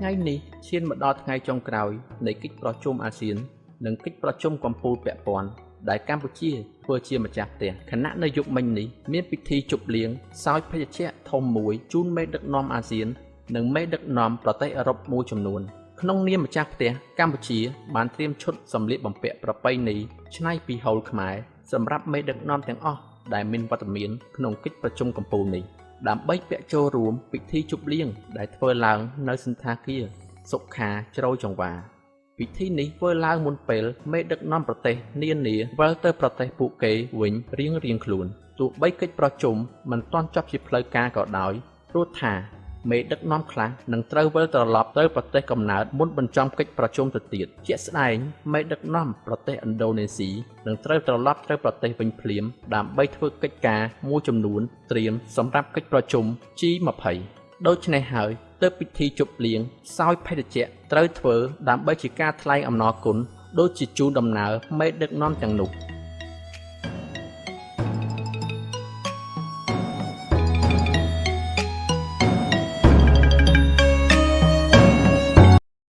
ថ្ងៃនេះឈានមកដល់ថ្ងៃចុងក្រោយនៃកិច្ចប្រជុំអាស៊ាន និងកិច្ចប្រជុំកំពូលពាក់ព័ន្ធដែលកម្ពុជាធ្វើជាម្ចាស់ផ្ទះខណៈនៅយុគមិញនេះមានពិធីជប់លៀងសោយភេសជ្ជៈធំមួយជូនមេដឹកនាំអាស៊ាន និងមេដឹកនាំប្រទេសអឺរ៉ុបមួយចំនួនក្នុងនាមម្ចាស់ផ្ទះកម្ពុជា បានត្រៀមឈុតសម្លៀកបំពាក់ប្រពៃណីឆ្នៃពីហូលខ្មែរសម្រាប់មេដឹកនាំទាំងអស់ដែលមានវត្តមានក្នុងកិច្ចប្រជុំកំពូលនេះ ដើម្បីពាក់ចូលរួមពិធីជប់លៀងដែលធ្វើឡើងនៅសន្តាគារសុខាជ្រោយចង្វាពិធីនេះធ្វើឡើងមុនពេលមេដឹកនាំប្រទេសនានាវិលទៅប្រទេសពួកគេវិញរៀងរៀងខ្លួនទោះបីកិច្ចប្រជុំមិនទាន់ចប់ជាផ្លូវការក៏ដោយព្រោះថា មេដឹកនាំខ្លះនឹងត្រូវវិលត្រឡប់ទៅប្រទេសកំណើតមុនបញ្ចប់កិច្ចប្រជុំទៅទៀតជាក់ស្ដែងមេដឹកនាំប្រទេសឥណ្ឌូនេស៊ីនឹងត្រូវត្រឡប់ទៅប្រទេសវិញភ្លាមដើម្បីធ្វើកិច្ចការមួយចំនួនត្រៀមសម្រាប់កិច្ចប្រជុំ G20 ដូច្នេះហើយទើបពិធីជប់លៀងសោយភេទជ្ជៈត្រូវធ្វើដើម្បីជាការថ្លែងអំណរគុណដូចជាជូនដំណើរមេដឹកនាំទាំងនោះ។